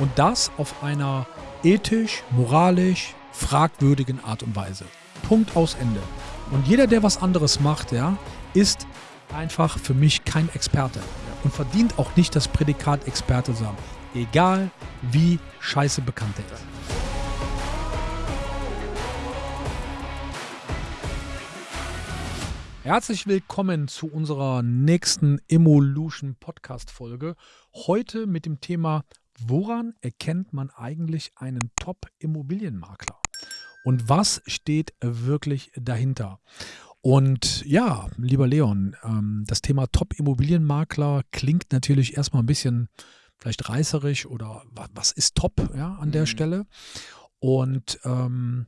Und das auf einer ethisch, moralisch fragwürdigen Art und Weise. Punkt aus Ende. Und jeder, der was anderes macht, ja, ist einfach für mich kein Experte und verdient auch nicht das Prädikat Experte haben. Egal wie scheiße bekannt er ist. Herzlich willkommen zu unserer nächsten Evolution Podcast Folge. Heute mit dem Thema, woran erkennt man eigentlich einen Top-Immobilienmakler? Und was steht wirklich dahinter? Und ja, lieber Leon, ähm, das Thema Top-Immobilienmakler klingt natürlich erstmal ein bisschen vielleicht reißerisch oder was ist top ja, an der mhm. Stelle. Und ähm,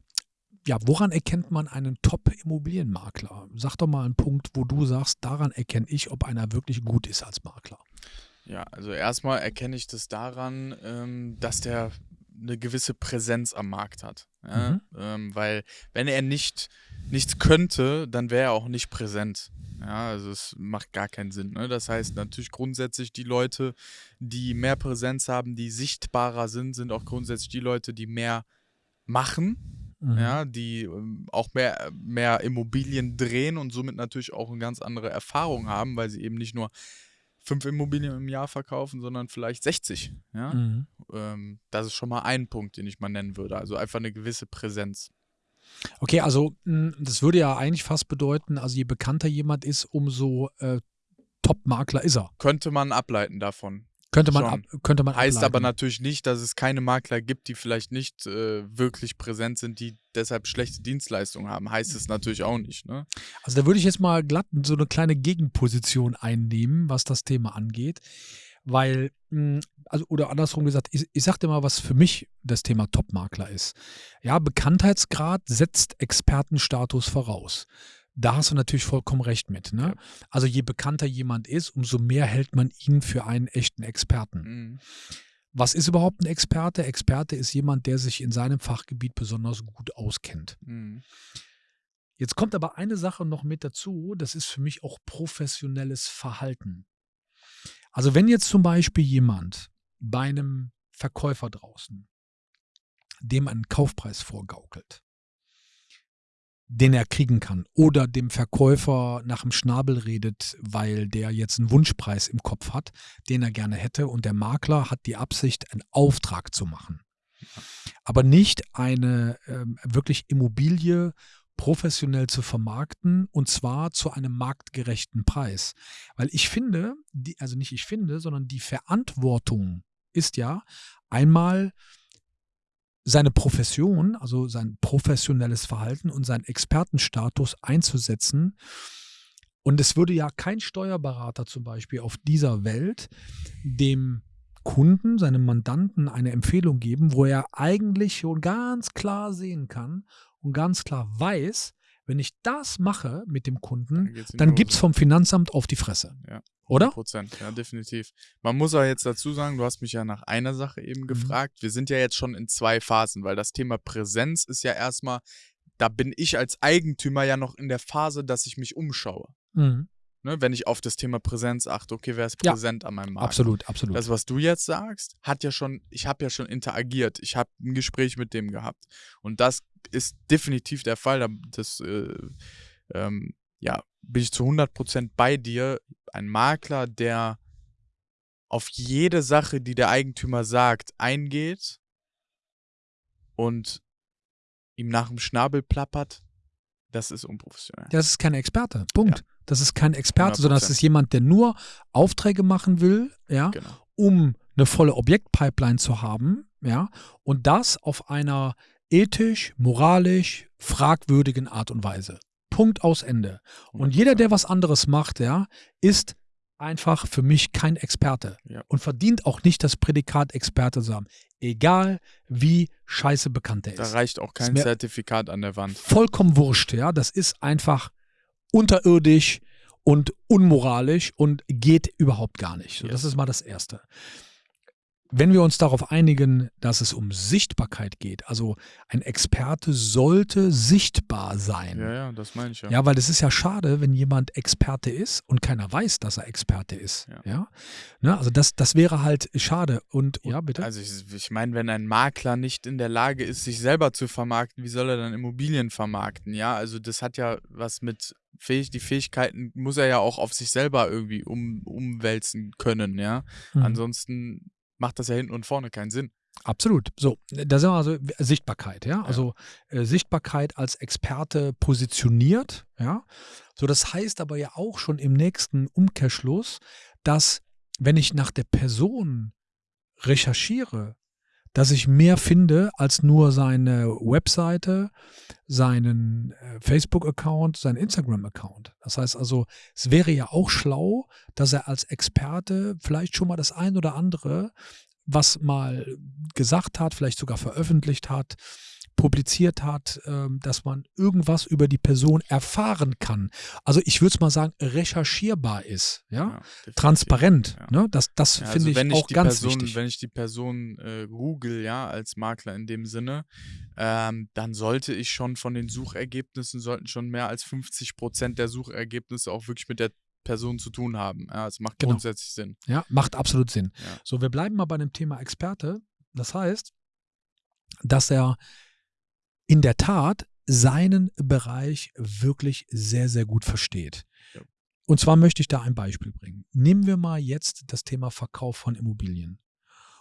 ja, woran erkennt man einen Top-Immobilienmakler? Sag doch mal einen Punkt, wo du sagst, daran erkenne ich, ob einer wirklich gut ist als Makler. Ja, also erstmal erkenne ich das daran, ähm, dass der eine gewisse Präsenz am Markt hat. Ja? Mhm. Ähm, weil wenn er nicht nichts könnte, dann wäre er auch nicht präsent. Ja, also es macht gar keinen Sinn. Ne? Das heißt natürlich grundsätzlich die Leute, die mehr Präsenz haben, die sichtbarer sind, sind auch grundsätzlich die Leute, die mehr machen mhm. ja, die ähm, auch mehr, mehr Immobilien drehen und somit natürlich auch eine ganz andere Erfahrung haben, weil sie eben nicht nur fünf Immobilien im Jahr verkaufen, sondern vielleicht 60. Ja? Mhm. Ähm, das ist schon mal ein Punkt, den ich mal nennen würde. Also einfach eine gewisse Präsenz. Okay, also hm, das würde ja eigentlich fast bedeuten, also je bekannter jemand ist, umso äh, Top-Makler ist er. Könnte man ableiten davon. Könnte man, ab, könnte man Heißt ableiten. aber natürlich nicht, dass es keine Makler gibt, die vielleicht nicht äh, wirklich präsent sind, die deshalb schlechte Dienstleistungen haben. Heißt es natürlich auch nicht. Ne? Also da würde ich jetzt mal glatt so eine kleine Gegenposition einnehmen, was das Thema angeht. Weil, hm, also, oder andersrum gesagt, ich, ich sag dir mal, was für mich das Thema Top-Makler ist. Ja, Bekanntheitsgrad setzt Expertenstatus voraus. Da hast du natürlich vollkommen recht mit. Ne? Ja. Also je bekannter jemand ist, umso mehr hält man ihn für einen echten Experten. Mhm. Was ist überhaupt ein Experte? Experte ist jemand, der sich in seinem Fachgebiet besonders gut auskennt. Mhm. Jetzt kommt aber eine Sache noch mit dazu, das ist für mich auch professionelles Verhalten. Also wenn jetzt zum Beispiel jemand bei einem Verkäufer draußen dem einen Kaufpreis vorgaukelt, den er kriegen kann. Oder dem Verkäufer nach dem Schnabel redet, weil der jetzt einen Wunschpreis im Kopf hat, den er gerne hätte. Und der Makler hat die Absicht, einen Auftrag zu machen. Aber nicht eine ähm, wirklich Immobilie professionell zu vermarkten und zwar zu einem marktgerechten Preis. Weil ich finde, die, also nicht ich finde, sondern die Verantwortung ist ja einmal seine Profession, also sein professionelles Verhalten und seinen Expertenstatus einzusetzen. Und es würde ja kein Steuerberater zum Beispiel auf dieser Welt dem Kunden, seinem Mandanten eine Empfehlung geben, wo er eigentlich schon ganz klar sehen kann und ganz klar weiß, wenn ich das mache mit dem Kunden, dann gibt es vom Finanzamt auf die Fresse. Ja. Oder? Prozent, ja, definitiv. Man muss aber jetzt dazu sagen, du hast mich ja nach einer Sache eben mhm. gefragt. Wir sind ja jetzt schon in zwei Phasen, weil das Thema Präsenz ist ja erstmal, da bin ich als Eigentümer ja noch in der Phase, dass ich mich umschaue. Mhm. Ne, wenn ich auf das Thema Präsenz achte, okay, wer ist präsent ja, an meinem Markt? Absolut, absolut. Das, was du jetzt sagst, hat ja schon, ich habe ja schon interagiert, ich habe ein Gespräch mit dem gehabt. Und das ist definitiv der Fall. Das, äh, ähm, ja, bin ich zu 100% bei dir. Ein Makler, der auf jede Sache, die der Eigentümer sagt, eingeht und ihm nach dem Schnabel plappert, das ist unprofessionell. Das ist kein Experte. Punkt. Ja. Das ist kein Experte, 100%. sondern das ist jemand, der nur Aufträge machen will, ja, genau. um eine volle Objektpipeline zu haben, ja, und das auf einer ethisch, moralisch fragwürdigen Art und Weise. Punkt aus Ende. Und jeder, der was anderes macht, ja, ist einfach für mich kein Experte ja. und verdient auch nicht das Prädikat Experte zu haben. Egal wie scheiße bekannt er ist. Da reicht auch kein Zertifikat an der Wand. Vollkommen wurscht, ja. Das ist einfach unterirdisch und unmoralisch und geht überhaupt gar nicht. So, ja. Das ist mal das Erste. Wenn wir uns darauf einigen, dass es um Sichtbarkeit geht, also ein Experte sollte sichtbar sein. Ja, ja, das meine ich ja. Ja, weil es ist ja schade, wenn jemand Experte ist und keiner weiß, dass er Experte ist. Ja. ja? Ne? Also das, das wäre halt schade. Und ja, bitte. Also ich, ich meine, wenn ein Makler nicht in der Lage ist, sich selber zu vermarkten, wie soll er dann Immobilien vermarkten? Ja, also das hat ja was mit Fähig, die Fähigkeiten muss er ja auch auf sich selber irgendwie um, umwälzen können, ja. Mhm. Ansonsten macht das ja hinten und vorne keinen Sinn. Absolut. So, da sind wir also Sichtbarkeit, ja. Also äh, Sichtbarkeit als Experte positioniert, ja. So, das heißt aber ja auch schon im nächsten Umkehrschluss, dass wenn ich nach der Person recherchiere, dass ich mehr finde als nur seine Webseite, seinen äh, Facebook-Account, seinen Instagram-Account. Das heißt also, es wäre ja auch schlau, dass er als Experte vielleicht schon mal das ein oder andere, was mal gesagt hat, vielleicht sogar veröffentlicht hat, publiziert hat, ähm, dass man irgendwas über die Person erfahren kann. Also ich würde es mal sagen, recherchierbar ist, ja, ja transparent. Ja. Ne? Das, das ja, finde also ich auch ganz Person, wichtig. Wenn ich die Person äh, google, ja, als Makler in dem Sinne, ähm, dann sollte ich schon von den Suchergebnissen, sollten schon mehr als 50 Prozent der Suchergebnisse auch wirklich mit der Person zu tun haben. Ja, es macht genau. grundsätzlich Sinn. Ja, macht absolut Sinn. Ja. So, wir bleiben mal bei dem Thema Experte. Das heißt, dass er in der Tat seinen Bereich wirklich sehr, sehr gut versteht. Und zwar möchte ich da ein Beispiel bringen. Nehmen wir mal jetzt das Thema Verkauf von Immobilien.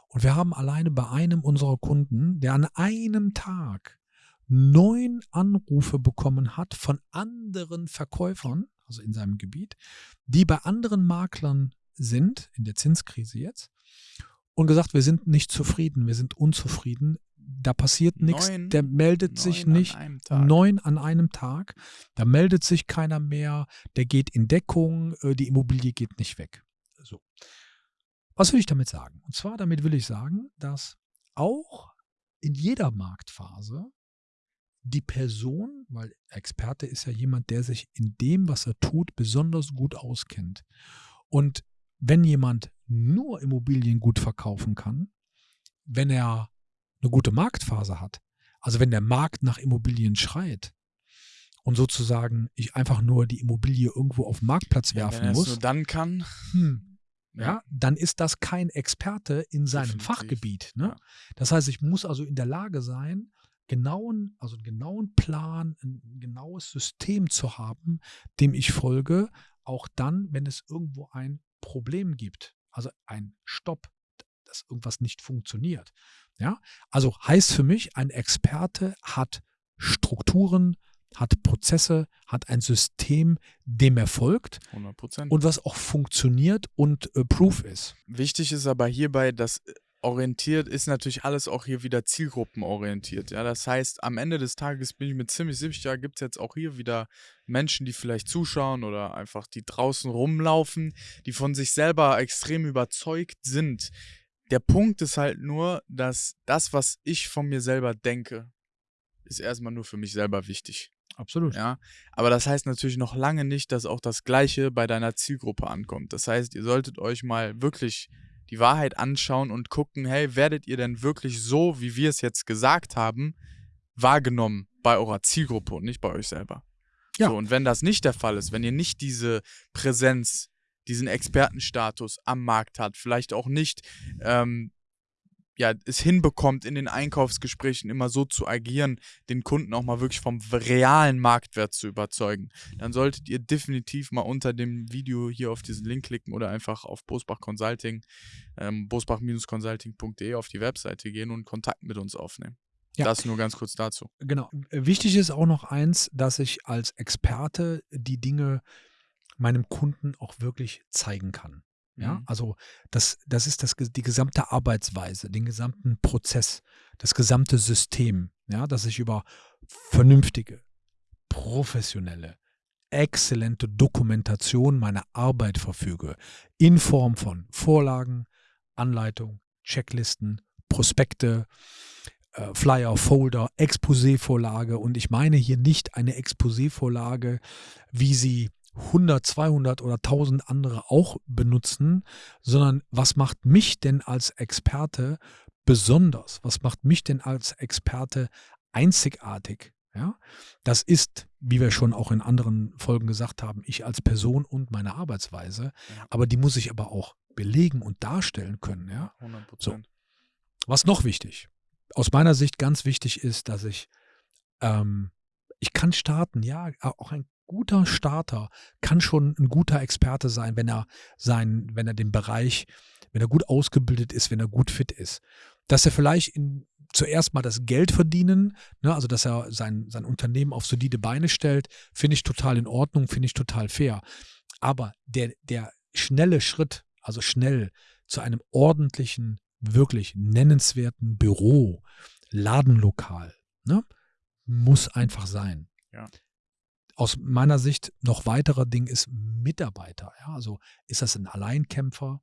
Und wir haben alleine bei einem unserer Kunden, der an einem Tag neun Anrufe bekommen hat von anderen Verkäufern, also in seinem Gebiet, die bei anderen Maklern sind, in der Zinskrise jetzt, und gesagt, wir sind nicht zufrieden, wir sind unzufrieden, da passiert nichts, der meldet sich nicht. An neun an einem Tag, da meldet sich keiner mehr, der geht in Deckung, äh, die Immobilie geht nicht weg. So. Was will ich damit sagen? Und zwar damit will ich sagen, dass auch in jeder Marktphase die Person, weil Experte ist ja jemand, der sich in dem, was er tut, besonders gut auskennt. Und wenn jemand nur Immobilien gut verkaufen kann, wenn er eine gute Marktphase hat, also wenn der Markt nach Immobilien schreit und sozusagen ich einfach nur die Immobilie irgendwo auf den Marktplatz werfen ja, wenn muss, nur dann kann, hm, ja, dann ist das kein Experte in seinem Definitiv. Fachgebiet. Ne? Ja. Das heißt, ich muss also in der Lage sein, genauen, also einen genauen Plan, ein genaues System zu haben, dem ich folge, auch dann, wenn es irgendwo ein Problem gibt, also ein Stopp, dass irgendwas nicht funktioniert. Ja, also heißt für mich, ein Experte hat Strukturen, hat Prozesse, hat ein System, dem er folgt 100%. und was auch funktioniert und äh, proof ist. Wichtig ist aber hierbei, dass äh, orientiert ist natürlich alles auch hier wieder zielgruppenorientiert. Ja, das heißt, am Ende des Tages bin ich mir ziemlich sicher, gibt es jetzt auch hier wieder Menschen, die vielleicht zuschauen oder einfach die draußen rumlaufen, die von sich selber extrem überzeugt sind, der Punkt ist halt nur, dass das, was ich von mir selber denke, ist erstmal nur für mich selber wichtig. Absolut. Ja, aber das heißt natürlich noch lange nicht, dass auch das Gleiche bei deiner Zielgruppe ankommt. Das heißt, ihr solltet euch mal wirklich die Wahrheit anschauen und gucken, hey, werdet ihr denn wirklich so, wie wir es jetzt gesagt haben, wahrgenommen bei eurer Zielgruppe und nicht bei euch selber? Ja. So, und wenn das nicht der Fall ist, wenn ihr nicht diese Präsenz diesen Expertenstatus am Markt hat, vielleicht auch nicht ähm, ja, es hinbekommt, in den Einkaufsgesprächen immer so zu agieren, den Kunden auch mal wirklich vom realen Marktwert zu überzeugen, dann solltet ihr definitiv mal unter dem Video hier auf diesen Link klicken oder einfach auf Bosbach Consulting, ähm, bosbach-consulting.de auf die Webseite gehen und Kontakt mit uns aufnehmen. Ja. Das nur ganz kurz dazu. Genau. Wichtig ist auch noch eins, dass ich als Experte die Dinge meinem Kunden auch wirklich zeigen kann. Ja, mhm. also das, das ist das, die gesamte Arbeitsweise, den gesamten Prozess, das gesamte System, ja, dass ich über vernünftige, professionelle, exzellente Dokumentation meiner Arbeit verfüge, in Form von Vorlagen, Anleitung, Checklisten, Prospekte, äh, Flyer, Folder, Exposé-Vorlage und ich meine hier nicht eine Exposé-Vorlage, wie sie 100, 200 oder 1000 andere auch benutzen, sondern was macht mich denn als Experte besonders? Was macht mich denn als Experte einzigartig? Ja, das ist, wie wir schon auch in anderen Folgen gesagt haben, ich als Person und meine Arbeitsweise. Aber die muss ich aber auch belegen und darstellen können. Ja, 100%. So. Was noch wichtig? Aus meiner Sicht ganz wichtig ist, dass ich, ähm, ich kann starten. Ja, auch ein guter Starter kann schon ein guter Experte sein, wenn er sein, wenn er den Bereich, wenn er gut ausgebildet ist, wenn er gut fit ist. Dass er vielleicht in, zuerst mal das Geld verdienen, ne, also dass er sein, sein Unternehmen auf solide Beine stellt, finde ich total in Ordnung, finde ich total fair. Aber der, der schnelle Schritt, also schnell zu einem ordentlichen, wirklich nennenswerten Büro, Ladenlokal, ne, muss einfach sein. Ja. Aus meiner Sicht noch weiterer Ding ist Mitarbeiter. Ja, also ist das ein Alleinkämpfer?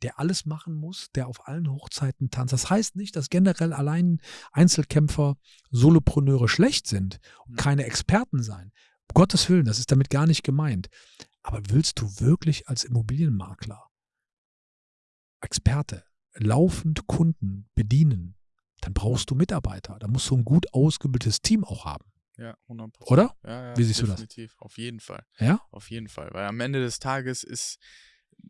der alles machen muss, der auf allen Hochzeiten tanzt. Das heißt nicht, dass generell allein Einzelkämpfer, Solopreneure schlecht sind und keine Experten sein. Um Gottes Willen, das ist damit gar nicht gemeint. Aber willst du wirklich als Immobilienmakler, Experte, laufend Kunden bedienen, dann brauchst du Mitarbeiter. Da musst du ein gut ausgebildetes Team auch haben. Ja, 100%. Oder? Ja, ja, Wie siehst definitiv. du das? Auf jeden Fall. Ja? Auf jeden Fall. Weil am Ende des Tages ist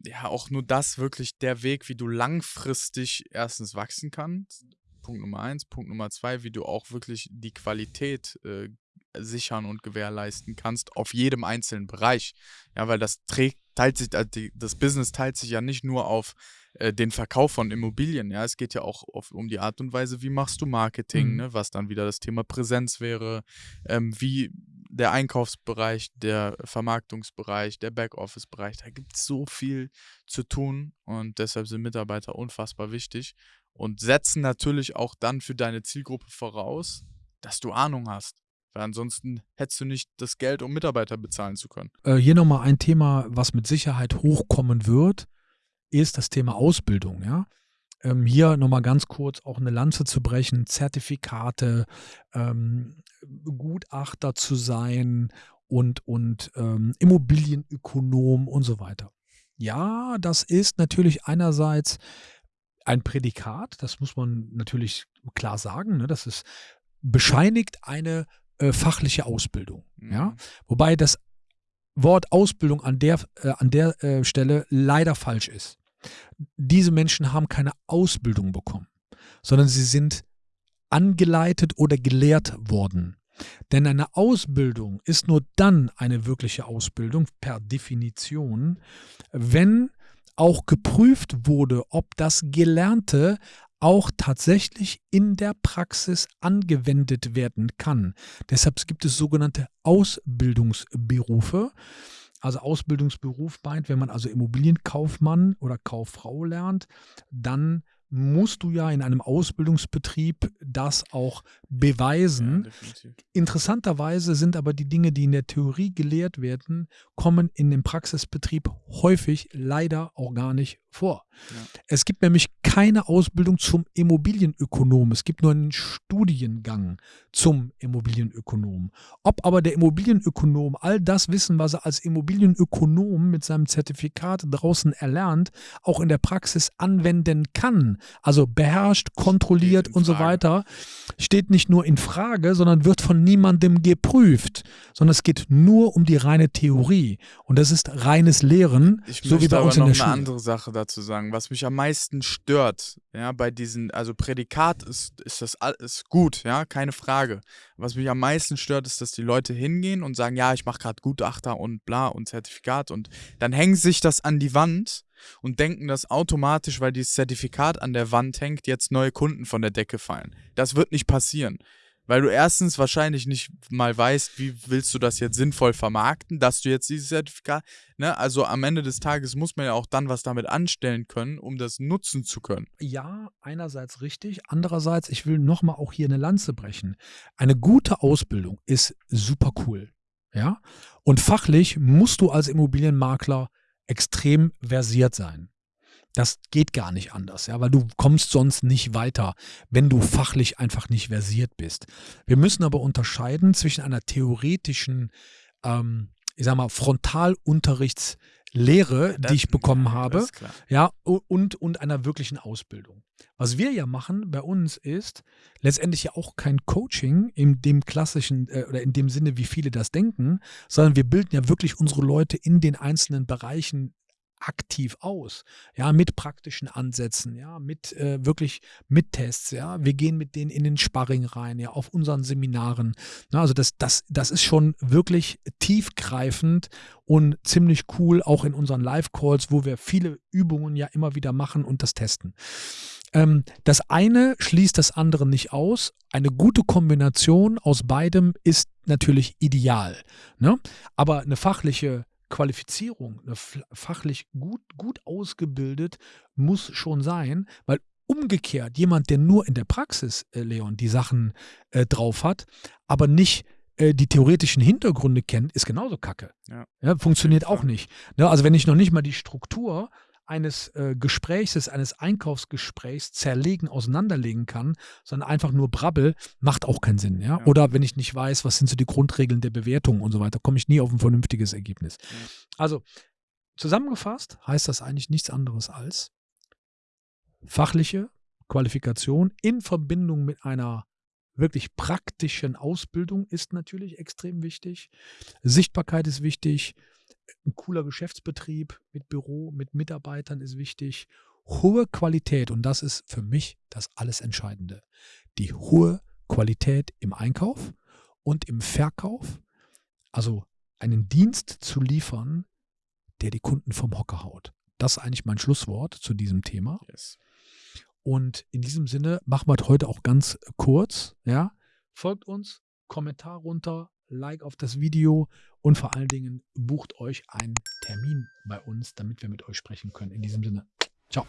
ja auch nur das wirklich der Weg, wie du langfristig erstens wachsen kannst. Punkt Nummer eins. Punkt Nummer zwei, wie du auch wirklich die Qualität äh, sichern und gewährleisten kannst auf jedem einzelnen Bereich. Ja, weil das trägt, teilt sich, also das Business teilt sich ja nicht nur auf äh, den Verkauf von Immobilien. Ja, es geht ja auch auf, um die Art und Weise, wie machst du Marketing, mhm. ne, was dann wieder das Thema Präsenz wäre, ähm, wie der Einkaufsbereich, der Vermarktungsbereich, der Backoffice-Bereich, da gibt es so viel zu tun und deshalb sind Mitarbeiter unfassbar wichtig und setzen natürlich auch dann für deine Zielgruppe voraus, dass du Ahnung hast. Weil ansonsten hättest du nicht das Geld, um Mitarbeiter bezahlen zu können. Äh, hier nochmal ein Thema, was mit Sicherheit hochkommen wird, ist das Thema Ausbildung. Ja? ähm, hier nochmal ganz kurz auch eine Lanze zu brechen, Zertifikate, ähm, Gutachter zu sein und, und ähm, Immobilienökonom und so weiter. Ja, das ist natürlich einerseits ein Prädikat, das muss man natürlich klar sagen, ne? das ist bescheinigt eine äh, fachliche Ausbildung. Mhm. Ja? Wobei das Wort Ausbildung an der, äh, an der äh, Stelle leider falsch ist diese Menschen haben keine Ausbildung bekommen, sondern sie sind angeleitet oder gelehrt worden. Denn eine Ausbildung ist nur dann eine wirkliche Ausbildung per Definition, wenn auch geprüft wurde, ob das Gelernte auch tatsächlich in der Praxis angewendet werden kann. Deshalb gibt es sogenannte Ausbildungsberufe. Also Ausbildungsberuf meint, wenn man also Immobilienkaufmann oder Kauffrau lernt, dann musst du ja in einem Ausbildungsbetrieb das auch beweisen. Ja, Interessanterweise sind aber die Dinge, die in der Theorie gelehrt werden, kommen in dem Praxisbetrieb häufig leider auch gar nicht vor. Ja. Es gibt nämlich keine Ausbildung zum Immobilienökonom. Es gibt nur einen Studiengang zum Immobilienökonom. Ob aber der Immobilienökonom all das Wissen, was er als Immobilienökonom mit seinem Zertifikat draußen erlernt, auch in der Praxis anwenden kann, also beherrscht, kontrolliert und so weiter, steht nicht nur in Frage, sondern wird von niemandem geprüft, sondern es geht nur um die reine Theorie und das ist reines Lehren, ich so wie bei uns in der Schule. eine andere Sache dazu sagen, was mich am meisten stört, ja, bei diesen, also Prädikat ist, ist das ist gut, ja, keine Frage. Was mich am meisten stört, ist, dass die Leute hingehen und sagen, ja, ich mache gerade Gutachter und bla und Zertifikat und dann hängen sich das an die Wand und denken, dass automatisch, weil dieses Zertifikat an der Wand hängt, jetzt neue Kunden von der Decke fallen. Das wird nicht passieren. Weil du erstens wahrscheinlich nicht mal weißt, wie willst du das jetzt sinnvoll vermarkten, dass du jetzt dieses Zertifikat, ne? Also am Ende des Tages muss man ja auch dann was damit anstellen können, um das nutzen zu können. Ja, einerseits richtig, andererseits, ich will nochmal auch hier eine Lanze brechen. Eine gute Ausbildung ist super cool. Ja? Und fachlich musst du als Immobilienmakler extrem versiert sein. Das geht gar nicht anders, ja, weil du kommst sonst nicht weiter, wenn du fachlich einfach nicht versiert bist. Wir müssen aber unterscheiden zwischen einer theoretischen ähm, ich sag mal, Frontalunterrichtslehre, Das- die ich bekommen habe. Ja, und, und einer wirklichen Ausbildung. Was wir ja machen bei uns ist letztendlich ja auch kein Coaching in dem klassischen äh, oder in dem Sinne, wie viele das denken, sondern wir bilden ja wirklich unsere Leute in den einzelnen Bereichen aktiv aus, ja, mit praktischen Ansätzen, ja, mit äh, wirklich mit Tests, ja, wir gehen mit denen in den Sparring rein, ja, auf unseren Seminaren, Na, also das, das, das ist schon wirklich tiefgreifend und ziemlich cool, auch in unseren Live-Calls, wo wir viele Übungen ja immer wieder machen und das testen. Ähm, das eine schließt das andere nicht aus. Eine gute Kombination aus beidem ist natürlich ideal. Ne? Aber eine fachliche Qualifizierung, eine fachlich gut, gut ausgebildet muss schon sein, weil umgekehrt jemand, der nur in der Praxis, äh, Leon, die Sachen äh, drauf hat, aber nicht äh, die theoretischen Hintergründe kennt, ist genauso kacke. Ja. funktioniert Auf jeden auch nicht. Ne, also wenn ich noch nicht mal die Struktur eines äh, Gesprächs, eines Einkaufsgesprächs zerlegen, auseinanderlegen kann, sondern einfach nur brabbel, macht auch keinen Sinn. Ja? Ja. Oder wenn ich nicht weiß, was sind so die Grundregeln der Bewertung und so weiter, komme ich nie auf ein vernünftiges Ergebnis. Ja. Also zusammengefasst heißt das eigentlich nichts anderes als fachliche Qualifikation in Verbindung mit einer wirklich praktischen Ausbildung ist natürlich extrem wichtig. Sichtbarkeit ist wichtig. Ein cooler Geschäftsbetrieb mit Büro, mit Mitarbeitern ist wichtig. Hohe Qualität, und das ist für mich das alles Entscheidende. Die hohe Qualität im Einkauf und im Verkauf. Also einen Dienst zu liefern, der die Kunden vom Hocker haut. Das ist eigentlich mein Schlusswort zu diesem Thema. Yes. Und in diesem Sinne machen wir es heute auch ganz kurz. Ja? Folgt uns, Kommentar runter, Like auf das Video und vor allen Dingen bucht euch einen Termin bei uns, damit wir mit euch sprechen können. In diesem Sinne, ciao.